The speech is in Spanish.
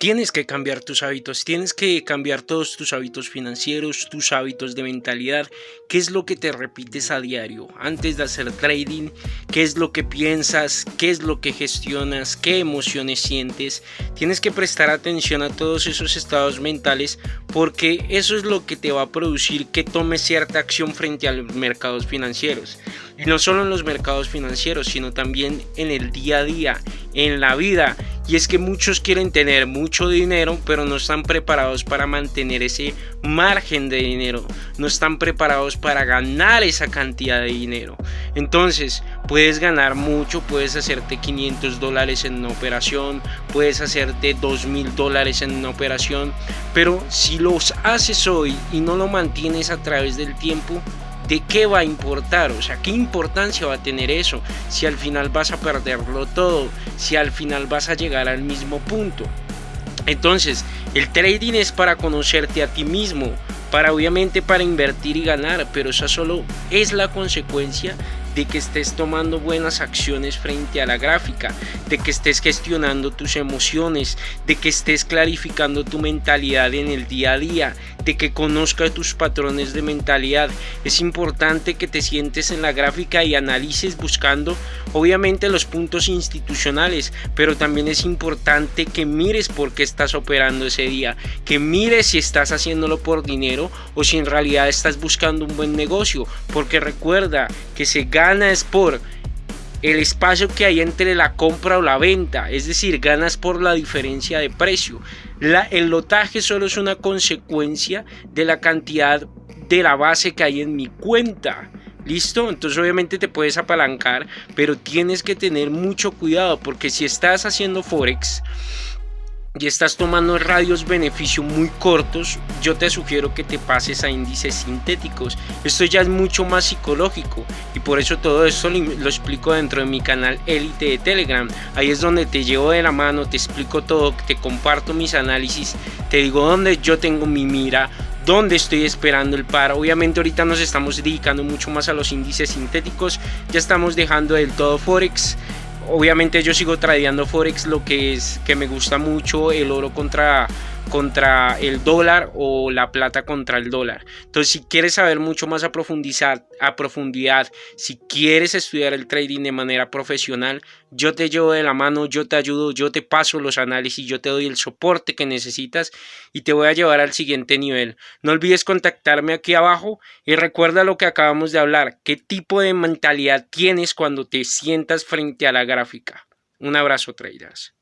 Tienes que cambiar tus hábitos, tienes que cambiar todos tus hábitos financieros, tus hábitos de mentalidad, qué es lo que te repites a diario antes de hacer trading, qué es lo que piensas, qué es lo que gestionas, qué emociones sientes. Tienes que prestar atención a todos esos estados mentales porque eso es lo que te va a producir que tomes cierta acción frente a los mercados financieros. Y no solo en los mercados financieros, sino también en el día a día, en la vida. Y es que muchos quieren tener mucho dinero, pero no están preparados para mantener ese margen de dinero. No están preparados para ganar esa cantidad de dinero. Entonces, puedes ganar mucho, puedes hacerte 500 dólares en una operación, puedes hacerte 2000 dólares en una operación, pero si los haces hoy y no lo mantienes a través del tiempo, ¿de qué va a importar? O sea, ¿qué importancia va a tener eso? Si al final vas a perderlo todo, si al final vas a llegar al mismo punto. Entonces, el trading es para conocerte a ti mismo, para obviamente para invertir y ganar, pero eso solo es la consecuencia de que estés tomando buenas acciones frente a la gráfica, de que estés gestionando tus emociones, de que estés clarificando tu mentalidad en el día a día, de que conozcas tus patrones de mentalidad. Es importante que te sientes en la gráfica y analices buscando obviamente los puntos institucionales, pero también es importante que mires por qué estás operando ese día, que mires si estás haciéndolo por dinero o si en realidad estás buscando un buen negocio, porque recuerda que se gana es por el espacio que hay entre la compra o la venta, es decir, ganas por la diferencia de precio. La, el lotaje solo es una consecuencia de la cantidad de la base que hay en mi cuenta. ¿Listo? Entonces obviamente te puedes apalancar, pero tienes que tener mucho cuidado porque si estás haciendo forex, y estás tomando radios beneficio muy cortos, yo te sugiero que te pases a índices sintéticos. Esto ya es mucho más psicológico y por eso todo esto lo explico dentro de mi canal Elite de Telegram. Ahí es donde te llevo de la mano, te explico todo, te comparto mis análisis, te digo dónde yo tengo mi mira, dónde estoy esperando el par. Obviamente ahorita nos estamos dedicando mucho más a los índices sintéticos, ya estamos dejando del todo Forex obviamente yo sigo tradeando forex lo que es que me gusta mucho el oro contra contra el dólar o la plata contra el dólar. Entonces, si quieres saber mucho más a profundizar, a profundidad, si quieres estudiar el trading de manera profesional, yo te llevo de la mano, yo te ayudo, yo te paso los análisis, yo te doy el soporte que necesitas y te voy a llevar al siguiente nivel. No olvides contactarme aquí abajo y recuerda lo que acabamos de hablar, qué tipo de mentalidad tienes cuando te sientas frente a la gráfica. Un abrazo, traders.